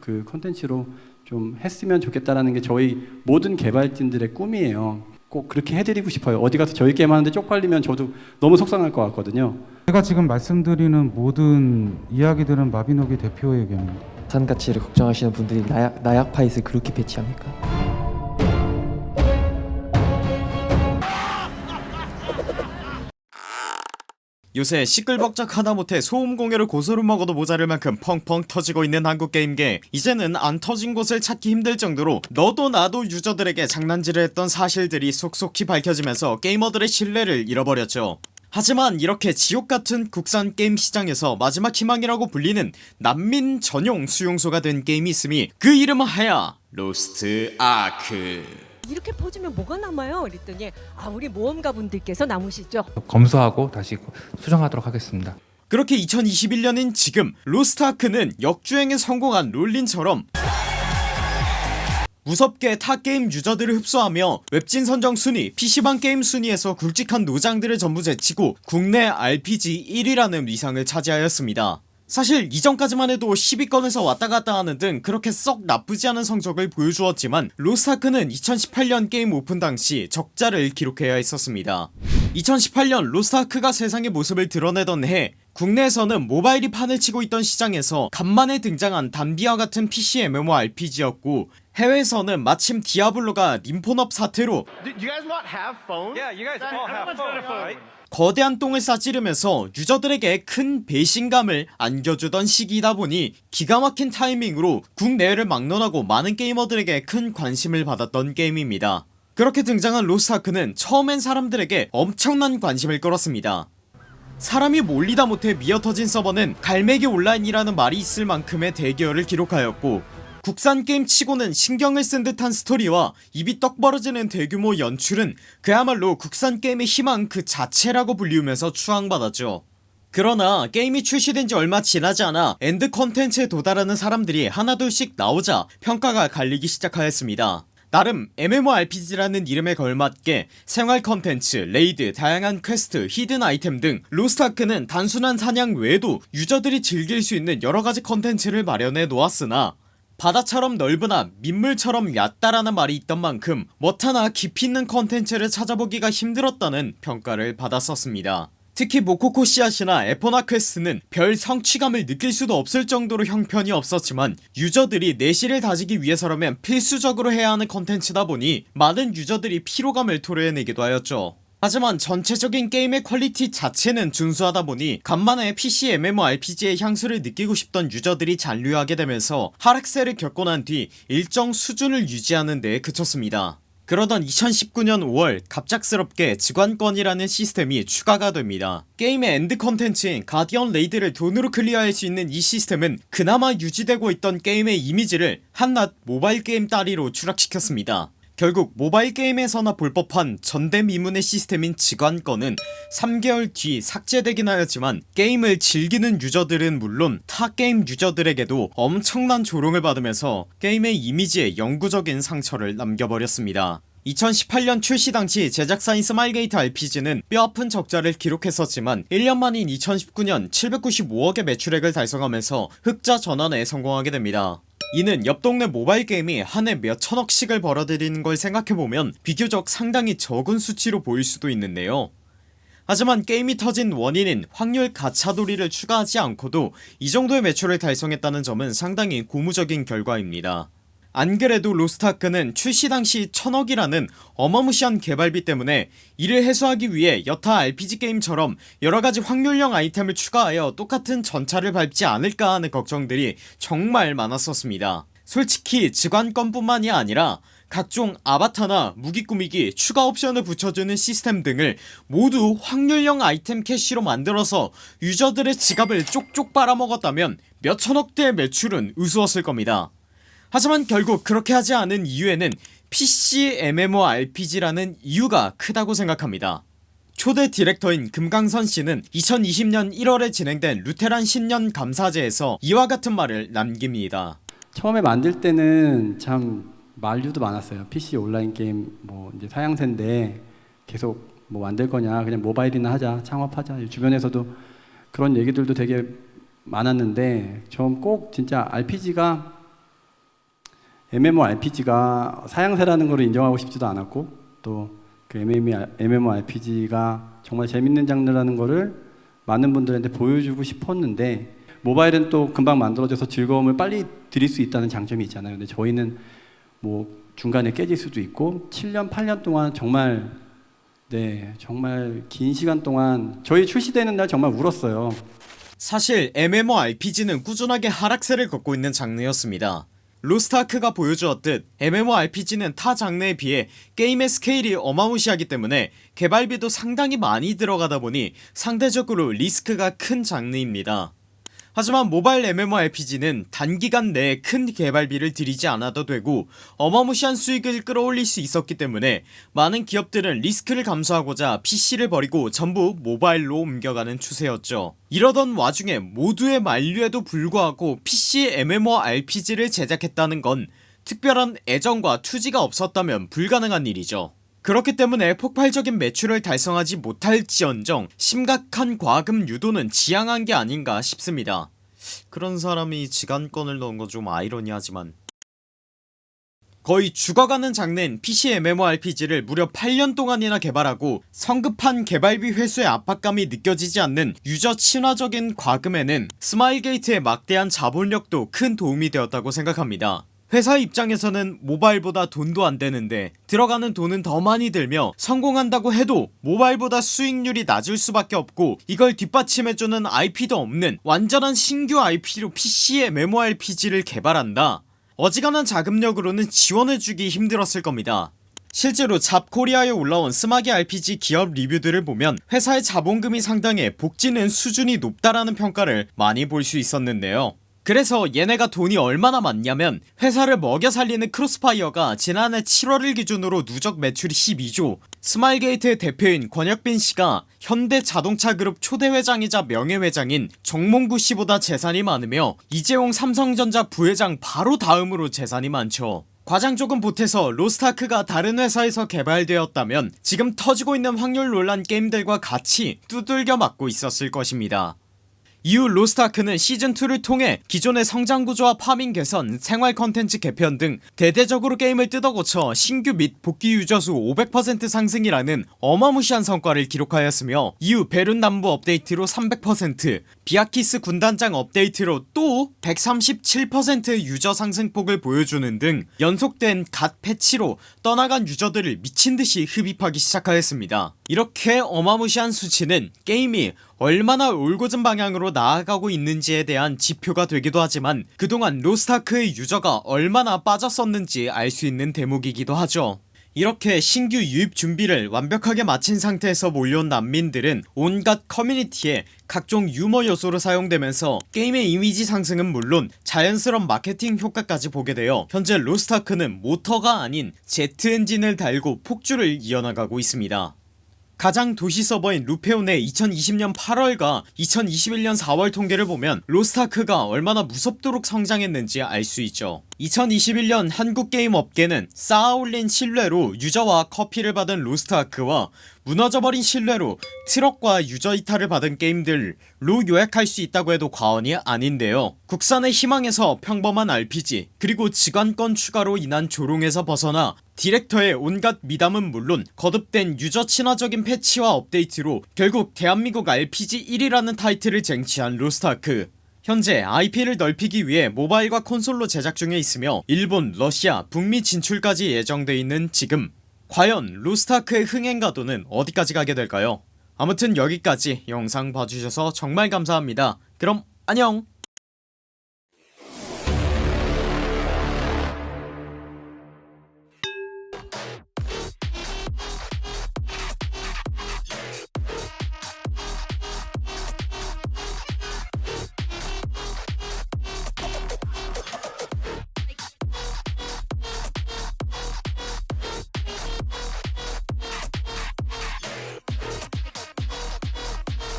그 컨텐츠로 좀 했으면 좋겠다라는 게 저희 모든 개발진들의 꿈이에요. 꼭 그렇게 해드리고 싶어요. 어디 가서 저희 게임 하는데 쪽팔리면 저도 너무 속상할 것 같거든요. 제가 지금 말씀드리는 모든 이야기들은 마비노기 대표의 의견입니다. 산 가치를 걱정하시는 분들이 나약, 나약 파이스 그렇게 배치합니까? 요새 시끌벅적 하다못해 소음 공해를 고소를 먹어도 모자랄 만큼 펑펑 터지고 있는 한국 게임계. 이제는 안 터진 곳을 찾기 힘들 정도로 너도 나도 유저들에게 장난질을 했던 사실들이 속속히 밝혀지면서 게이머들의 신뢰를 잃어버렸죠. 하지만 이렇게 지옥같은 국산 게임 시장에서 마지막 희망이라고 불리는 난민 전용 수용소가 된 게임이 있음이 그 이름은 하야 로스트 아크 이렇게 퍼주면 뭐가 남아요? 그랬더니 아 우리 모험가 분들께서 남으시죠. 검수하고 다시 수정하도록 하겠습니다. 그렇게 2021년인 지금 로스트아크는 역주행에 성공한 롤린처럼 무섭게 타 게임 유저들을 흡수하며 웹진 선정 순위, PC방 게임 순위에서 굵직한 노장들을 전부 제치고 국내 RPG 1위라는 위상을 차지하였습니다 사실 이전까지만 해도 10위권에서 왔다갔다 하는 등 그렇게 썩 나쁘지 않은 성적을 보여주었지만 로스트아크는 2018년 게임 오픈 당시 적자를 기록해야 했었습니다. 2018년 로스트아크가 세상에 모습을 드러내던 해 국내에서는 모바일이 판을 치고 있던 시장에서 간만에 등장한 단비와 같은 PC MMORPG였고 해외에서는 마침 디아블로가 님폰없 사태로 거대한 똥을 싸지르면서 유저들에게 큰 배신감을 안겨주던 시기이다 보니 기가 막힌 타이밍으로 국내외를 막론하고 많은 게이머들에게 큰 관심을 받았던 게임입니다. 그렇게 등장한 로스트아크는 처음엔 사람들에게 엄청난 관심을 끌었습니다. 사람이 몰리다 못해 미어터진 서버는 갈매기 온라인이라는 말이 있을 만큼의 대기열을 기록하였고 국산 게임 치고는 신경을 쓴 듯한 스토리와 입이 떡 벌어지는 대규모 연출은 그야말로 국산 게임의 희망 그 자체라고 불리우면서 추앙받았죠. 그러나 게임이 출시된지 얼마 지나지 않아 엔드 컨텐츠에 도달하는 사람들이 하나둘씩 나오자 평가가 갈리기 시작하였습니다. 나름 MMORPG라는 이름에 걸맞게 생활 컨텐츠, 레이드, 다양한 퀘스트, 히든 아이템 등 로스트아크는 단순한 사냥 외에도 유저들이 즐길 수 있는 여러가지 컨텐츠를 마련해 놓았으나 바다처럼 넓으나 민물처럼 얕다라는 말이 있던 만큼 뭐하나 깊이 있는 컨텐츠를 찾아보기가 힘들었다는 평가를 받았었습니다. 특히 모코코 씨앗이나 에포나 퀘스트는 별 성취감을 느낄 수도 없을 정도로 형편이 없었지만 유저들이 내실을 다지기 위해서라면 필수적으로 해야 하는 컨텐츠다 보니 많은 유저들이 피로감을 토로해내기도 하였죠 하지만 전체적인 게임의 퀄리티 자체는 준수하다 보니 간만에 PC MMORPG의 향수를 느끼고 싶던 유저들이 잔류하게 되면서 하락세를 겪고 난 뒤 일정 수준을 유지하는 데 그쳤습니다. 그러던 2019년 5월 갑작스럽게 즉완권이라는 시스템이 추가가 됩니다. 게임의 엔드 컨텐츠인 가디언 레이드를 돈으로 클리어할 수 있는 이 시스템은 그나마 유지되고 있던 게임의 이미지를 한낱 모바일 게임 따리로 추락시켰습니다 결국 모바일 게임에서나 볼 법한 전대미문의 시스템인 즉완권은 3개월 뒤 삭제되긴 하였지만 게임을 즐기는 유저들은 물론 타 게임 유저들에게도 엄청난 조롱을 받으면서 게임의 이미지에 영구적인 상처를 남겨버렸습니다. 2018년 출시 당시 제작사인 스마일게이트 RPG는 뼈아픈 적자를 기록했었지만 1년 만인 2019년 795억의 매출액을 달성하면서 흑자 전환에 성공하게 됩니다 이는 옆 동네 모바일 게임이 한 해 몇천억씩을 벌어들이는 걸 생각해보면 비교적 상당히 적은 수치로 보일 수도 있는데요. 하지만 게임이 터진 원인인 확률 가차돌이를 추가하지 않고도 이 정도의 매출을 달성했다는 점은 상당히 고무적인 결과입니다 안그래도 로스트아크는 출시 당시 천억이라는 어마무시한 개발비 때문에 이를 해소하기 위해 여타 RPG 게임처럼 여러가지 확률형 아이템을 추가하여 똑같은 전차를 밟지 않을까 하는 걱정들이 정말 많았었습니다. 솔직히 직관권 뿐만이 아니라 각종 아바타나 무기 꾸미기 추가 옵션을 붙여주는 시스템 등을 모두 확률형 아이템 캐시로 만들어서 유저들의 지갑을 쪽쪽 빨아먹었다면 몇천억대의 매출은 우스웠을 겁니다 하지만 결국 그렇게 하지 않은 이유에는 PC MMORPG라는 이유가 크다고 생각합니다 초대 디렉터인 금강선씨는 2020년 1월에 진행된 루테란 신년 감사제에서 이와 같은 말을 남깁니다 처음에 만들 때는 참 만류도 많았어요. PC 온라인 게임 뭐 이제 사양새인데 계속 뭐 만들 거냐 그냥 모바일이나 하자 창업하자 주변에서도 그런 얘기들도 되게 많았는데 좀꼭 진짜 RPG가 MMORPG가 사양새라는 걸 인정하고 싶지도 않았고 또 그 MMORPG가 정말 재밌는 장르라는 거를 많은 분들한테 보여주고 싶었는데 모바일은 또 금방 만들어져서 즐거움을 빨리 드릴 수 있다는 장점이 있잖아요. 근데 저희는 뭐 중간에 깨질 수도 있고 7년 8년 동안 정말 네 정말 긴 시간 동안 저희 출시되는 날 정말 울었어요. 사실 MMORPG는 꾸준하게 하락세를 걷고 있는 장르였습니다 로스트아크가 보여주었듯 MMORPG는 타 장르에 비해 게임의 스케일이 어마무시하기 때문에 개발비도 상당히 많이 들어가다 보니 상대적으로 리스크가 큰 장르입니다 하지만 모바일 MMORPG는 단기간 내에 큰 개발비를 들이지 않아도 되고 어마무시한 수익을 끌어올릴 수 있었기 때문에 많은 기업들은 리스크를 감수하고자 PC를 버리고 전부 모바일로 옮겨가는 추세였죠. 이러던 와중에 모두의 만류에도 불구하고 PC MMORPG를 제작했다는 건 특별한 애정과 투지가 없었다면 불가능한 일이죠 그렇기 때문에 폭발적인 매출을 달성하지 못할지언정 심각한 과금 유도는 지양한 게 아닌가 싶습니다. 그런 사람이 즉완권을 넣은 건 좀 아이러니하지만. 거의 죽어가는 장르인 PC MMORPG를 무려 8년 동안이나 개발하고 성급한 개발비 회수의 압박감이 느껴지지 않는 유저 친화적인 과금에는 스마일게이트의 막대한 자본력도 큰 도움이 되었다고 생각합니다 회사 입장에서는 모바일보다 돈도 안되는데 들어가는 돈은 더 많이 들며 성공한다고 해도 모바일보다 수익률이 낮을 수밖에 없고 이걸 뒷받침해주는 IP도 없는 완전한 신규 IP로 PC MMORPG를 개발한다. 어지간한 자금력으로는 지원해주기 힘들었을 겁니다. 실제로 잡코리아에 올라온 스마게 RPG 기업 리뷰들을 보면 회사의 자본금이 상당해 복지는 수준이 높다라는 평가를 많이 볼 수 있었는데요 그래서 얘네가 돈이 얼마나 많냐면 회사를 먹여 살리는 크로스파이어가 지난해 7월을 기준으로 누적 매출이 12조. 스마일게이트의 대표인 권혁빈씨가 현대자동차그룹 초대회장이자 명예회장인 정몽구씨보다 재산이 많으며 이재용 삼성전자 부회장 바로 다음으로 재산이 많죠. 과장 조금 보태서 로스타크가 다른 회사에서 개발되었다면 지금 터지고 있는 확률 논란 게임들과 같이 두들겨 맞고 있었을 것입니다 이후 로스트아크는 시즌2를 통해 기존의 성장구조와 파밍 개선, 생활 컨텐츠 개편 등 대대적으로 게임을 뜯어고쳐 신규 및 복귀 유저수 500% 상승이라는 어마무시한 성과를 기록하였으며 이후 베른 남부 업데이트로 300% 비아키스 군단장 업데이트로 또 137% 유저 상승폭을 보여주는 등 연속된 갓 패치로 떠나간 유저들을 미친듯이 흡입하기 시작하였습니다. 이렇게 어마무시한 수치는 게임이 얼마나 올곧은 방향으로 나아가고 있는지에 대한 지표가 되기도 하지만 그동안 로스타크의 유저가 얼마나 빠졌었는지 알 수 있는 대목이기도 하죠. 이렇게 신규 유입 준비를 완벽하게 마친 상태에서 몰려온 난민들은 온갖 커뮤니티에 각종 유머 요소로 사용되면서 게임의 이미지 상승은 물론 자연스러운 마케팅 효과까지 보게 되어 현재 로스타크는 모터가 아닌 제트 엔진을 달고 폭주를 이어나가고 있습니다 가장 도시 서버인 루페온의 2020년 8월과 2021년 4월 통계를 보면 로스타크가 얼마나 무섭도록 성장했는지 알 수 있죠. 2021년 한국게임 업계는 쌓아올린 신뢰로 유저와 커피를 받은 로스트아크와 무너져버린 신뢰로 트럭과 유저 이탈을 받은 게임들로 요약할 수 있다고 해도 과언이 아닌데요. 국산의 희망에서 평범한 RPG 그리고 즉완권 추가로 인한 조롱에서 벗어나 디렉터의 온갖 미담은 물론 거듭된 유저 친화적인 패치와 업데이트로 결국 대한민국 RPG 1위라는 타이틀을 쟁취한 로스트아크. 현재 IP를 넓히기 위해 모바일과 콘솔로 제작 중에 있으며 일본, 러시아, 북미 진출까지 예정돼 있는 지금. 과연 로스트아크의 흥행 가도는 어디까지 가게 될까요? 아무튼 여기까지 영상 봐주셔서 정말 감사합니다. 그럼 안녕